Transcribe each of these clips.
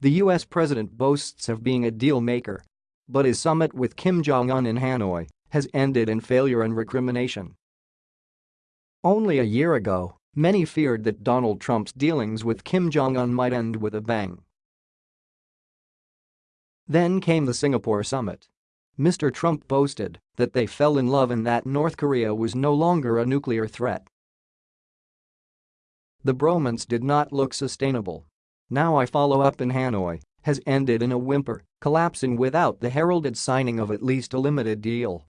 The US president boasts of being a deal maker. But his summit with Kim Jong-un in Hanoi has ended in failure and recrimination. Only a year ago, many feared that Donald Trump's dealings with Kim Jong-un might end with a bang. Then came the Singapore summit. Mr. Trump boasted that they fell in love and that North Korea was no longer a nuclear threat. The bromance did not look sustainable now I follow up in Hanoi, has ended in a whimper, collapsing without the heralded signing of at least a limited deal.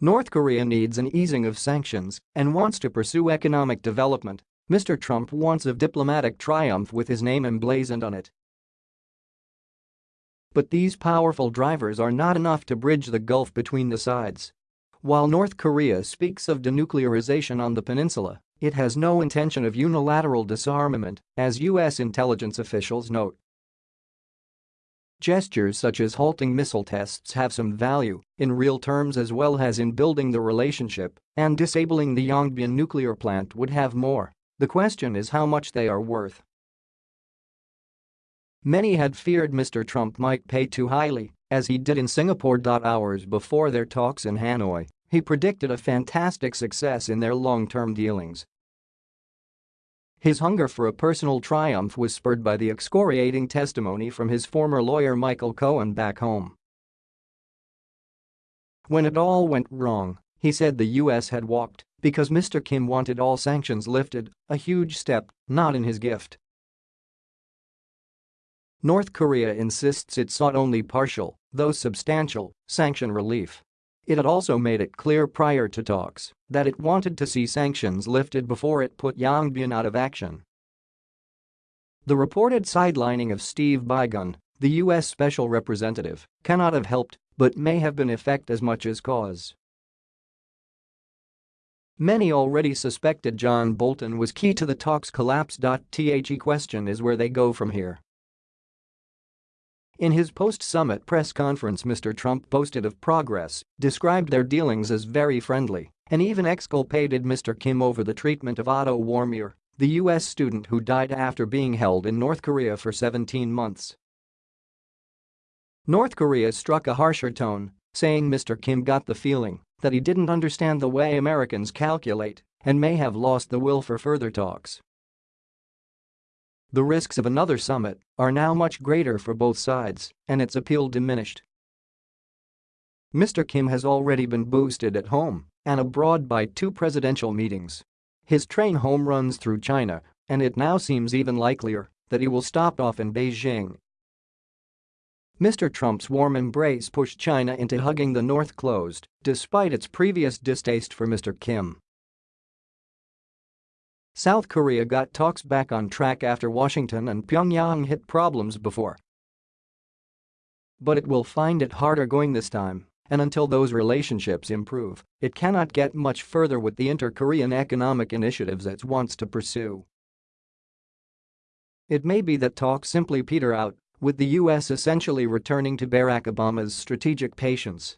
North Korea needs an easing of sanctions and wants to pursue economic development. Mr. Trump wants a diplomatic triumph with his name emblazoned on it. But these powerful drivers are not enough to bridge the gulf between the sides. While North Korea speaks of denuclearization on the peninsula, it has no intention of unilateral disarmament, as U.S. intelligence officials note. Gestures such as halting missile tests have some value, in real terms as well as in building the relationship, and disabling the Yongbyon nuclear plant would have more. The question is how much they are worth. Many had feared Mr. Trump might pay too highly, as he did in Singapore. Hours before their talks in Hanoi, he predicted a fantastic success in their long-term dealings. His hunger for a personal triumph was spurred by the excoriating testimony from his former lawyer Michael Cohen back home. When it all went wrong, he said the US had walked because Mr. Kim wanted all sanctions lifted, a huge step, not in his gift. North Korea insists it sought only partial, though substantial, sanction relief. It had also made it clear prior to talks that it wanted to see sanctions lifted before it put Yongbyon out of action. The reported sidelining of Steve Biegun, the U.S. special representative, cannot have helped but may have been effect as much as cause. Many already suspected John Bolton was key to the talks collapse. The question is where they go from here. In his post-summit press conference Mr. Trump boasted of progress, described their dealings as very friendly, and even exculpated Mr. Kim over the treatment of Otto Warmbier, the U.S. student who died after being held in North Korea for 17 months. North Korea struck a harsher tone, saying Mr. Kim got the feeling that he didn't understand the way Americans calculate and may have lost the will for further talks. The risks of another summit are now much greater for both sides, and its appeal diminished. Mr. Kim has already been boosted at home and abroad by two presidential meetings. His train home runs through China, and it now seems even likelier that he will stop off in Beijing. Mr. Trump's warm embrace pushed China into hugging the North closed, despite its previous distaste for Mr. Kim. South Korea got talks back on track after Washington and Pyongyang hit problems before. But it will find it harder going this time, and until those relationships improve, it cannot get much further with the inter-Korean economic initiatives it wants to pursue. It may be that talks simply peter out, with the US essentially returning to Barack Obama's strategic patience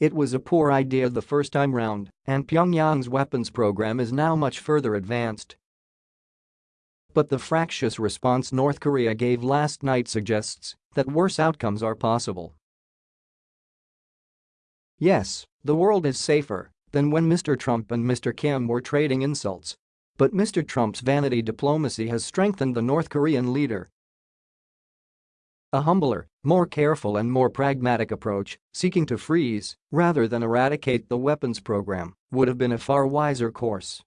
it was a poor idea the first time round, and Pyongyang's weapons program is now much further advanced. But the fractious response North Korea gave last night suggests that worse outcomes are possible. Yes, the world is safer than when Mr. Trump and Mr. Kim were trading insults. But Mr. Trump's vanity diplomacy has strengthened the North Korean leader a humbler, more careful and more pragmatic approach, seeking to freeze rather than eradicate the weapons program, would have been a far wiser course.